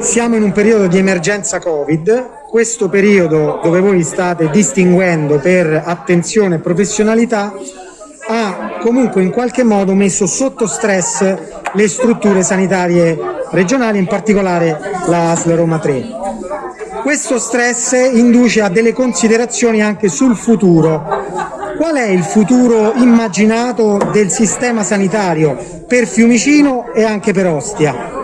siamo in un periodo di emergenza Covid, questo periodo dove voi state distinguendo per attenzione e professionalità ha comunque in qualche modo messo sotto stress le strutture sanitarie regionali, in particolare la ASL Roma 3. Questo stress induce a delle considerazioni anche sul futuro. Qual è il futuro immaginato del sistema sanitario per Fiumicino e anche per Ostia?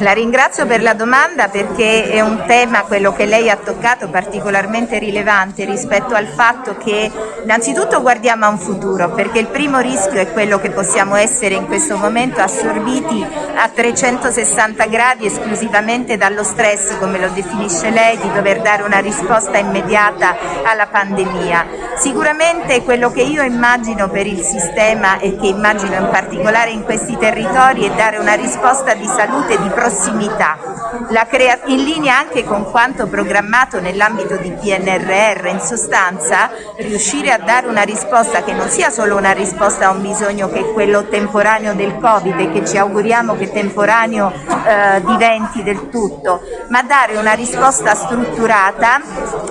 La ringrazio per la domanda perché è un tema, quello che lei ha toccato, particolarmente rilevante rispetto al fatto che innanzitutto guardiamo a un futuro, perché il primo rischio è quello che possiamo essere in questo momento assorbiti a 360 gradi esclusivamente dallo stress, come lo definisce lei, di dover dare una risposta immediata alla pandemia. Sicuramente quello che io immagino per il sistema e che immagino in particolare in questi territori è dare una risposta di salute di prossimità. In linea anche con quanto programmato nell'ambito di PNRR, in sostanza riuscire a dare una risposta che non sia solo una risposta a un bisogno che è quello temporaneo del Covid e che ci auguriamo che temporaneo eh, diventi del tutto, ma dare una risposta strutturata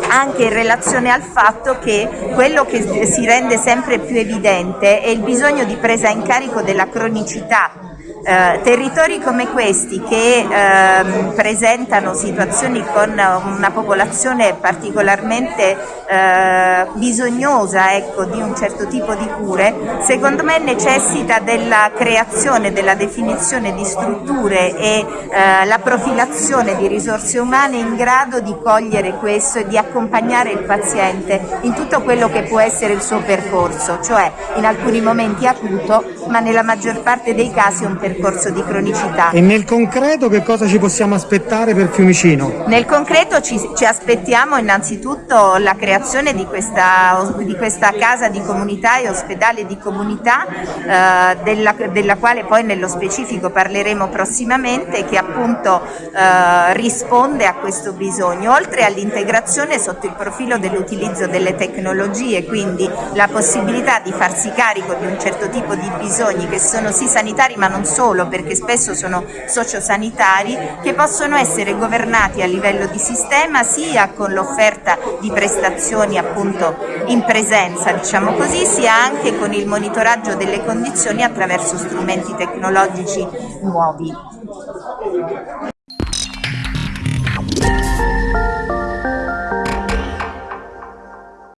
anche in relazione al fatto che quello che si rende sempre più evidente è il bisogno di presa in carico della cronicità eh, territori come questi che eh, presentano situazioni con una popolazione particolarmente eh, bisognosa ecco, di un certo tipo di cure, secondo me necessita della creazione, della definizione di strutture e eh, la profilazione di risorse umane in grado di cogliere questo e di accompagnare il paziente in tutto quello che può essere il suo percorso, cioè in alcuni momenti acuto ma nella maggior parte dei casi un percorso di cronicità. E nel concreto che cosa ci possiamo aspettare per Fiumicino? Nel concreto ci, ci aspettiamo innanzitutto la creazione di questa, di questa, casa di comunità e ospedale di comunità eh, della, della, quale poi nello specifico parleremo prossimamente che appunto eh, risponde a questo bisogno, oltre all'integrazione sotto il profilo dell'utilizzo delle tecnologie, quindi la possibilità di farsi carico di un certo tipo di bisogni che sono sì sanitari ma non solo perché spesso sono sociosanitari che possono essere governati a livello di sistema sia con l'offerta di prestazioni appunto in presenza diciamo così sia anche con il monitoraggio delle condizioni attraverso strumenti tecnologici nuovi.